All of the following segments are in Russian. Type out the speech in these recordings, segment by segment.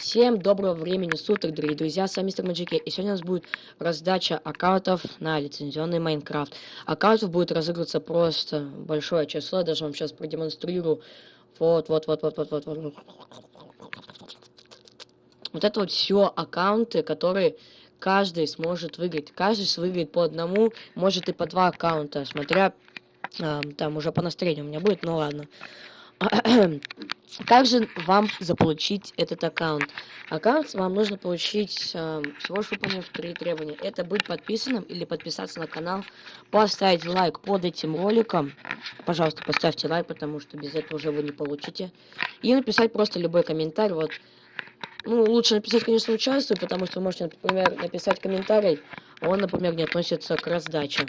Всем доброго времени суток, дорогие друзья, с вами Мистер Маджике, и сегодня у нас будет раздача аккаунтов на лицензионный Майнкрафт. Аккаунтов будет разыгрываться просто большое число, даже вам сейчас продемонстрирую. Вот, вот, вот, вот, вот, вот, вот. Вот это вот все аккаунты, которые каждый сможет выиграть. Каждый выиграет по одному, может и по два аккаунта, смотря э, там уже по настроению у меня будет, ну ладно. Как же вам заполучить этот аккаунт? Аккаунт вам нужно получить э, всего лишь выполнив три требования. Это быть подписанным или подписаться на канал, поставить лайк под этим роликом. Пожалуйста, поставьте лайк, потому что без этого уже вы не получите. И написать просто любой комментарий. Вот ну, лучше написать, конечно, участвую, потому что вы можете, например, написать комментарий, он, например, не относится к раздаче.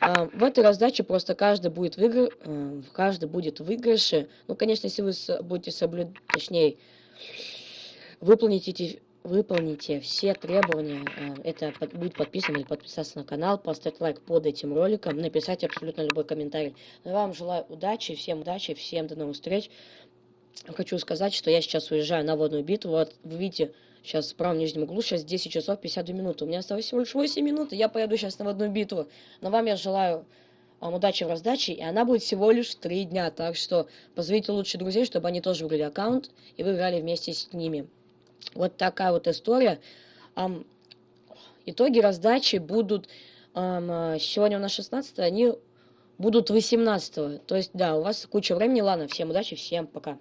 А, в этой раздаче просто каждый будет в игр... Э, каждый будет в выигрыше. Ну, конечно, если вы будете соблюдать, точнее, выполните выполните все требования, э, это будет подписан или подписаться на канал, поставить лайк под этим роликом, написать абсолютно любой комментарий. Я вам желаю удачи, всем удачи, всем до новых встреч хочу сказать, что я сейчас уезжаю на водную битву. Вот вы видите, сейчас в правом нижнем углу, сейчас 10 часов 52 минуты. У меня осталось всего лишь 8 минут, и я поеду сейчас на водную битву. Но вам я желаю вам удачи в раздаче, и она будет всего лишь 3 дня. Так что позовите лучше друзей, чтобы они тоже выиграли аккаунт, и вы играли вместе с ними. Вот такая вот история. Um, итоги раздачи будут... Um, сегодня у нас 16 они будут 18 -го. То есть, да, у вас куча времени. Ладно, всем удачи, всем пока.